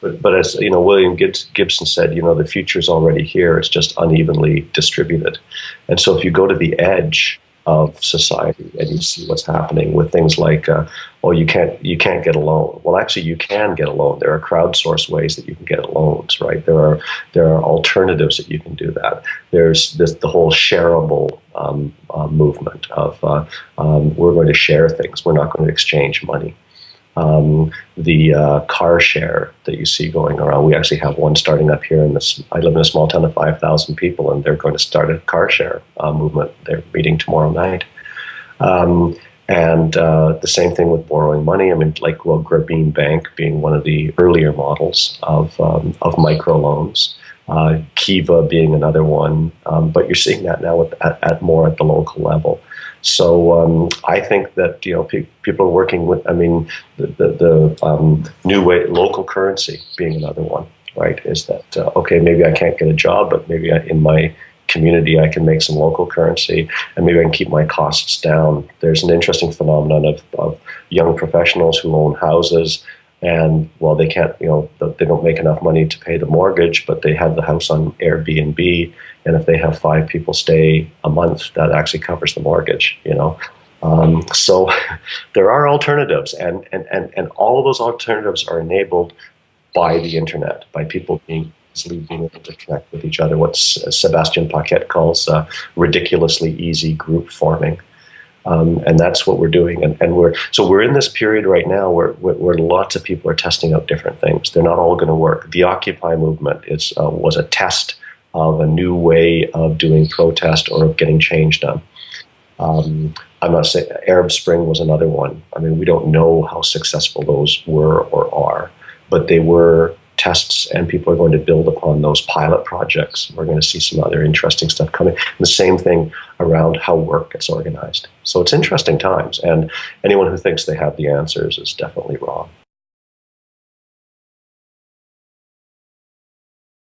But, but as you know, William Gibson said, you know, the future is already here. It's just unevenly distributed. And so, if you go to the edge of society and you see what's happening with things like, uh, oh, you can't you can't get a loan. Well, actually, you can get a loan. There are crowdsourced ways that you can get loans, right? There are there are alternatives that you can do that. There's this the whole shareable um, uh, movement of uh, um, we're going to share things. We're not going to exchange money um, the uh, car share that you see going around. We actually have one starting up here in this. I live in a small town of 5,000 people, and they're going to start a car share uh, movement. They're meeting tomorrow night. Um, and uh, the same thing with borrowing money. I mean, like well, Grameen Bank being one of the earlier models of um, of microloans. Uh, Kiva being another one, um, but you're seeing that now at, at, more at the local level. So um, I think that you know pe- people are working with. I mean, the the, the um, new way local currency being another one. Right? Is that uh, okay? Maybe I can't get a job, but maybe I, in my community I can make some local currency and maybe I can keep my costs down. There's an interesting phenomenon of, of young professionals who own houses and well they can't you know they don't make enough money to pay the mortgage but they have the house on airbnb and if they have five people stay a month that actually covers the mortgage you know? Um, so there are alternatives and, and, and, and all of those alternatives are enabled by the internet by people being easily being able to connect with each other what Sebastian Paquet calls uh, ridiculously easy group forming um, and that's what we're doing. And, and, we're so we're in this period right now where, where, where lots of people are testing out different things. They're not all going to work. The Occupy movement is uh, was a test of a new way of doing protest or of getting change done. Um, I'm not saying Arab Spring was another one. I mean, we don't know how successful those were or are, but they were tests and people are going to build upon those pilot projects. We're going to see some other interesting stuff coming. And the same thing around how work gets organized. So it's interesting times, and anyone who thinks they have the answers is definitely wrong.